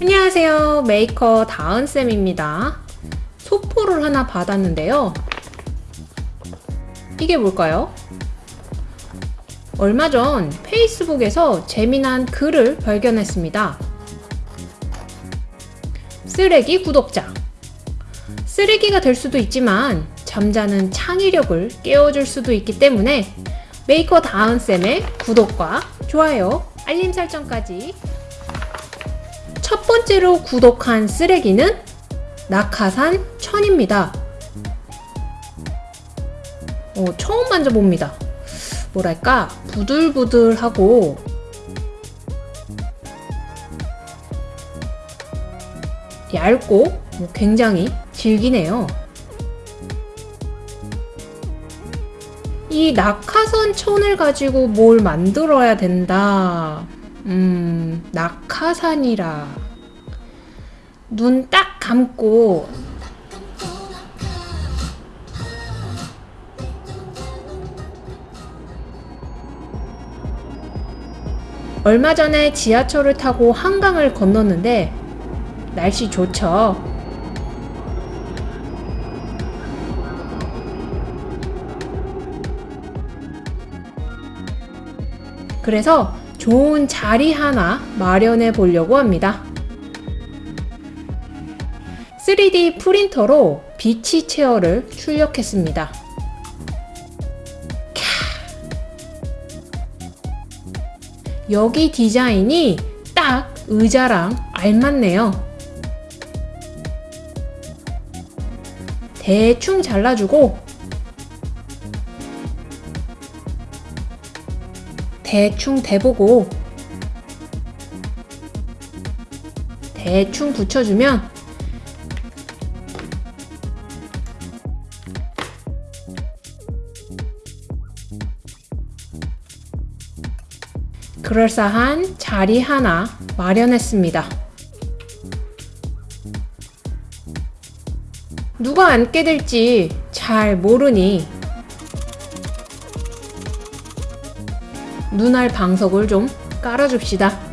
안녕하세요. 메이커 다은쌤입니다. 소포를 하나 받았는데요. 이게 뭘까요? 얼마 전 페이스북에서 재미난 글을 발견했습니다. 쓰레기 구독자 쓰레기가 될 수도 있지만 잠자는 창의력을 깨워줄 수도 있기 때문에 메이커 다은쌤의 구독과 좋아요 알림 설정까지 첫 번째로 구독한 쓰레기는 낙하산 천입니다. 어, 처음 만져봅니다. 뭐랄까 부들부들하고 얇고 뭐 굉장히 질기네요. 이 낙하산 천을 가지고 뭘 만들어야 된다. 음, 낙하산이라. 눈 딱 감고 얼마 전에 지하철을 타고 한강을 건넜는데 날씨 좋죠. 그래서 좋은 자리 하나 마련해 보려고 합니다. 3D 프린터로 비치 체어를 출력했습니다. 여기 디자인이 딱 의자랑 알맞네요. 대충 잘라주고 대충 대보고 대충 붙여주면 그럴싸한 자리 하나 마련했습니다. 누가 앉게 될지 잘 모르니 눈알 방석을 좀 깔아줍시다.